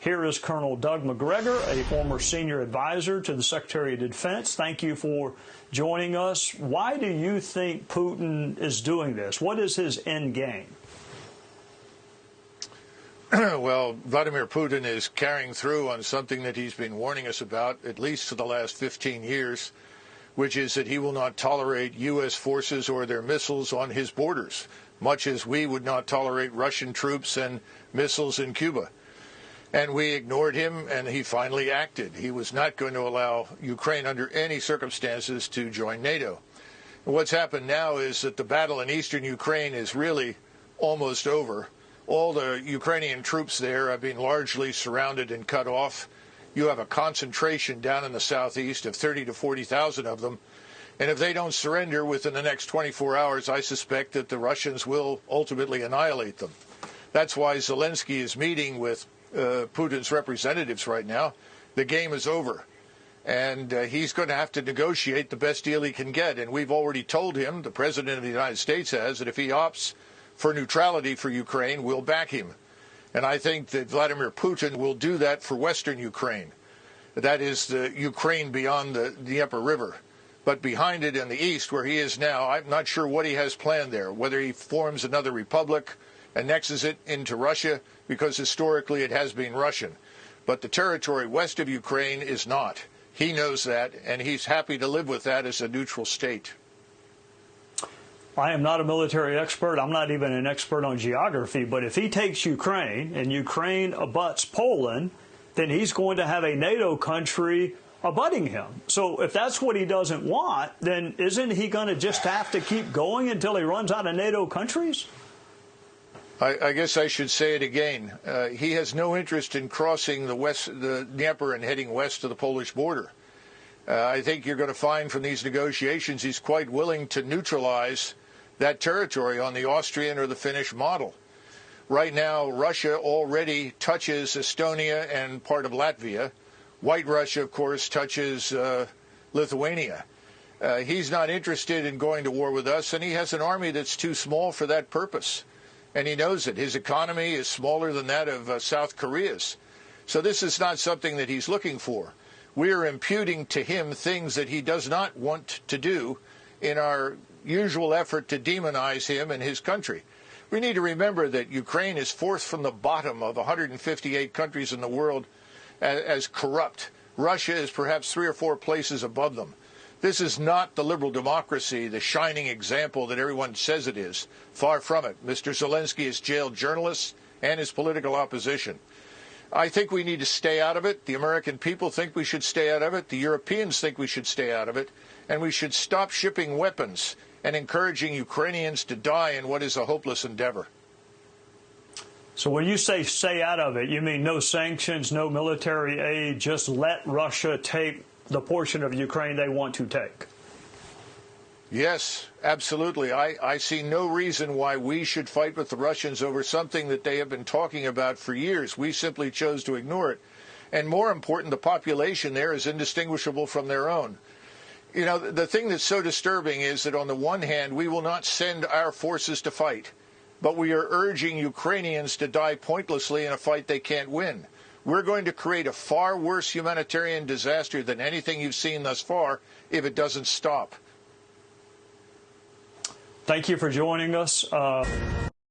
Here is Colonel Doug Macgregor, a former senior advisor to the Secretary of Defense. Thank you for joining us. Why do you think Putin is doing this? What is his end game? well, Vladimir Putin is carrying through on something that he's been warning us about at least for the last 15 years, which is that he will not tolerate U.S. forces or their missiles on his borders, much as we would not tolerate Russian troops and missiles in Cuba. And we ignored him, and he finally acted. He was not going to allow Ukraine under any circumstances to join NATO. And what's happened now is that the battle in eastern Ukraine is really almost over. All the Ukrainian troops there have been largely surrounded and cut off. You have a concentration down in the southeast of 30 to 40,000 of them. And if they don't surrender within the next 24 hours, I suspect that the Russians will ultimately annihilate them. That's why Zelensky is meeting with uh, Putin's representatives right now. The game is over. And uh, he's going to have to negotiate the best deal he can get. And we've already told him, the President of the United States has, that if he opts for neutrality for Ukraine, we'll back him. And I think that Vladimir Putin will do that for Western Ukraine. That is the Ukraine beyond the Dnieper River. But behind it in the east, where he is now, I'm not sure what he has planned there, whether he forms another republic, annexes it into Russia, because historically it has been Russian. But the territory west of Ukraine is not. He knows that, and he's happy to live with that as a neutral state. I am not a military expert. I'm not even an expert on geography. But if he takes Ukraine and Ukraine abuts Poland, then he's going to have a NATO country abutting him. So if that's what he doesn't want, then isn't he going to just have to keep going until he runs out of NATO countries? I, I guess I should say it again. Uh, he has no interest in crossing the west, the Dnieper, and heading west to the Polish border. Uh, I think you're going to find from these negotiations he's quite willing to neutralize that territory on the Austrian or the Finnish model. Right now, Russia already touches Estonia and part of Latvia. White Russia, of course, touches uh, Lithuania. Uh, he's not interested in going to war with us, and he has an army that's too small for that purpose and he knows it. His economy is smaller than that of uh, South Korea's. So this is not something that he's looking for. We are imputing to him things that he does not want to do in our usual effort to demonize him and his country. We need to remember that Ukraine is fourth from the bottom of 158 countries in the world as, as corrupt. Russia is perhaps three or four places above them. This is not the liberal democracy, the shining example that everyone says it is. Far from it. Mr. Zelensky has jailed journalists and his political opposition. I think we need to stay out of it. The American people think we should stay out of it. The Europeans think we should stay out of it. And we should stop shipping weapons and encouraging Ukrainians to die in what is a hopeless endeavor. So when you say stay out of it, you mean no sanctions, no military aid, just let Russia take the portion of Ukraine they want to take. Yes, absolutely. I, I see no reason why we should fight with the Russians over something that they have been talking about for years. We simply chose to ignore it. And more important, the population there is indistinguishable from their own. You know, the thing that's so disturbing is that on the one hand, we will not send our forces to fight, but we are urging Ukrainians to die pointlessly in a fight they can't win. We're going to create a far worse humanitarian disaster than anything you've seen thus far if it doesn't stop. Thank you for joining us. Uh